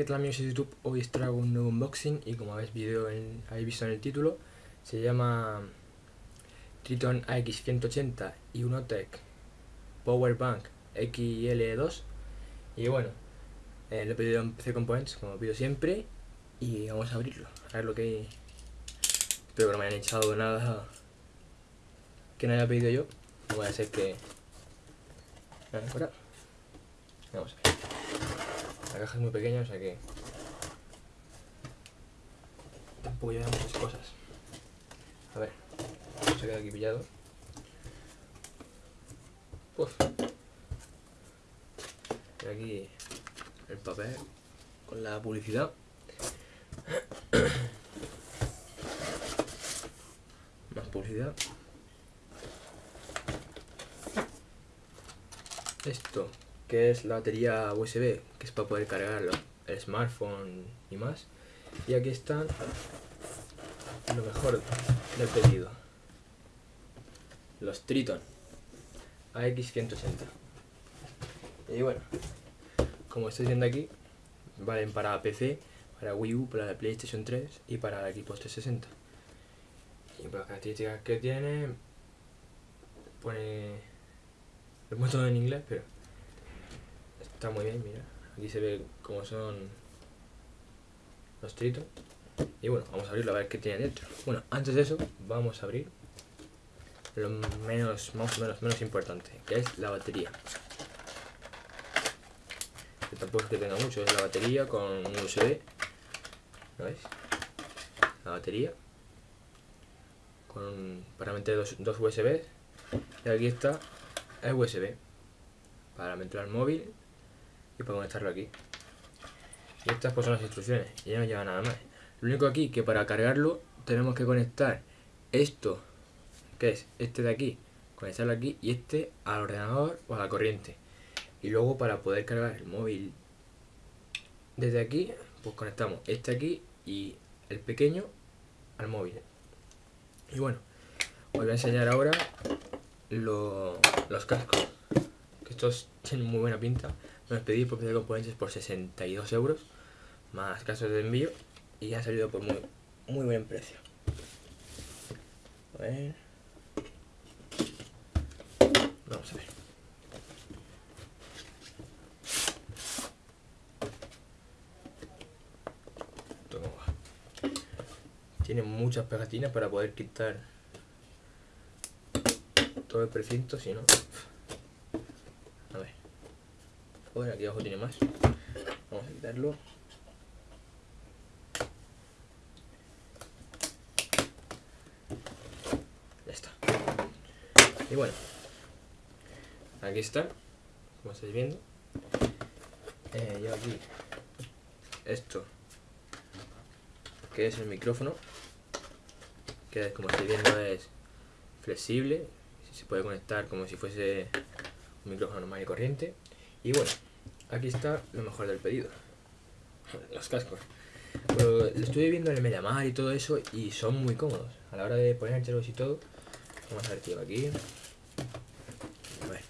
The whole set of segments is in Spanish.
¿qué tal amigos de YouTube? Hoy os traigo un nuevo unboxing y como habéis, video en, visto en el título, se llama Triton AX180 y Unotech Power Bank XL2 y bueno, eh, lo he pedido en PC Components como pido siempre y vamos a abrirlo, a ver lo que hay. Espero que no me hayan echado nada que no haya pedido yo, voy a ser que... Vamos a. La caja es muy pequeña, o sea que tampoco lleva muchas cosas. A ver, se queda aquí pillado. Uf. Y aquí el papel con la publicidad. Más publicidad. Esto que es la batería USB, que es para poder cargar el smartphone y más. Y aquí están lo mejor del pedido. Los Triton AX180. Y bueno, como estoy viendo aquí, valen para PC, para Wii U, para la PlayStation 3 y para la Xbox 360. Y por las características que tiene, pone... Lo todo en inglés, pero Está muy bien, mira. Aquí se ve cómo son los tritos. Y bueno, vamos a abrirlo a ver qué tiene dentro. Bueno, antes de eso, vamos a abrir lo menos, más o menos, menos importante, que es la batería. Que tampoco es que tenga mucho, es la batería con un USB. ¿Lo veis? La batería. Con, para meter dos, dos USB. Y aquí está el USB. Para meter al móvil y para conectarlo aquí. Y estas pues son las instrucciones, y ya no lleva nada más. Lo único aquí que para cargarlo tenemos que conectar esto, que es este de aquí, conectarlo aquí y este al ordenador o a la corriente. Y luego para poder cargar el móvil desde aquí, pues conectamos este aquí y el pequeño al móvil. Y bueno, os voy a enseñar ahora los cascos. Que estos tienen muy buena pinta. Los pedí por PC Componentes por 62 euros, más casos de envío, y ha salido por muy, muy buen precio. A ver. Vamos a ver. Tiene muchas pegatinas para poder quitar todo el precinto, si no... Aquí abajo tiene más. Vamos a quitarlo. Ya está. Y bueno, aquí está, como estáis viendo. Eh, yo aquí, esto, que es el micrófono, que como estáis viendo es flexible, se puede conectar como si fuese un micrófono normal y corriente. Y bueno, aquí está lo mejor del pedido. Los cascos. lo estoy viendo en el Mediamar y todo eso y son muy cómodos. A la hora de poner ponerlos y todo. Vamos a ver, tío, aquí. A ver.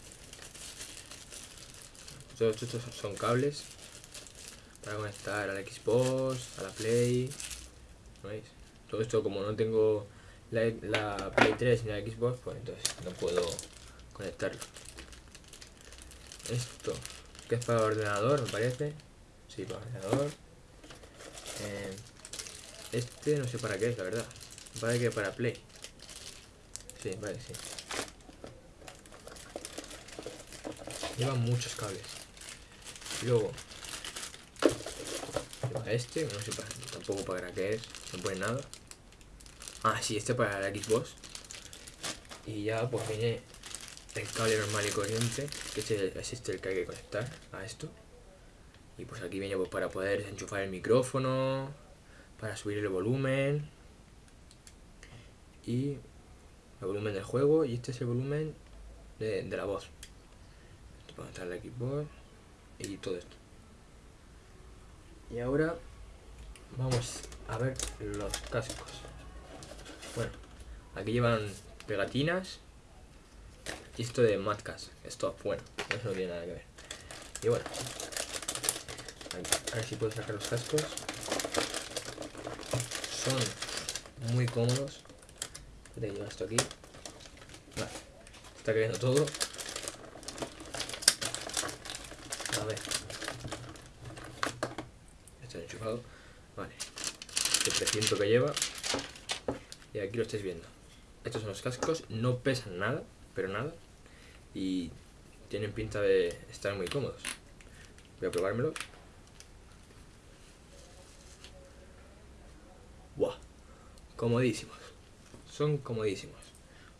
Todos estos son cables para conectar a la Xbox, a la Play. ¿Veis? Todo esto como no tengo la, la Play 3 ni la Xbox, pues entonces no puedo conectarlo. Esto, que es para ordenador, me parece. Sí, para ordenador. Eh, este no sé para qué es, la verdad. Vale que para Play. Sí, vale, sí. Lleva muchos cables. luego, este, no sé para, tampoco para qué es, no pone nada. Ah, sí, este para la Xbox. Y ya pues viene el cable normal y corriente, que es, este el que hay que conectar a esto. Y pues aquí viene pues para poder enchufar el micrófono, para subir el volumen y el volumen del juego y este es el volumen de, la voz. Para conectar el Xbox y todo esto. Y ahora vamos a ver los cascos. Bueno, aquí llevan pegatinas esto de Madcast, esto, bueno, eso no tiene nada que ver. Y bueno, A ver si puedo sacar los cascos. Son muy cómodos. Te llevo esto aquí. Vale. Está cayendo todo. A ver. Está enchufado. Vale. El 300 que lleva. Y aquí lo estáis viendo. Estos son los cascos. No pesan nada, pero nada. Y tienen pinta de estar muy cómodos. Voy a probármelo. ¡Buah! Comodísimos. Son comodísimos.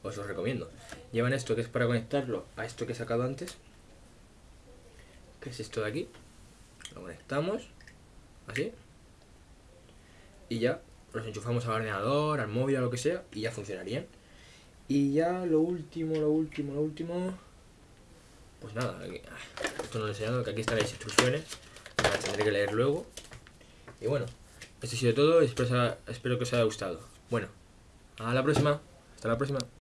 Os los recomiendo. Llevan esto que es para conectarlo a esto que he sacado antes. Que es esto de aquí. Lo conectamos. Así. Y ya los enchufamos al ordenador, al móvil, a lo que sea. Y ya funcionarían. Y ya lo último, lo último, lo último. Pues nada, esto no lo he enseñado, que aquí están las instrucciones. Las tendré que leer luego. Y bueno, esto ha sido todo. Espero, espero que os haya gustado. Bueno, a la próxima. Hasta la próxima.